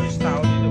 lifestyle.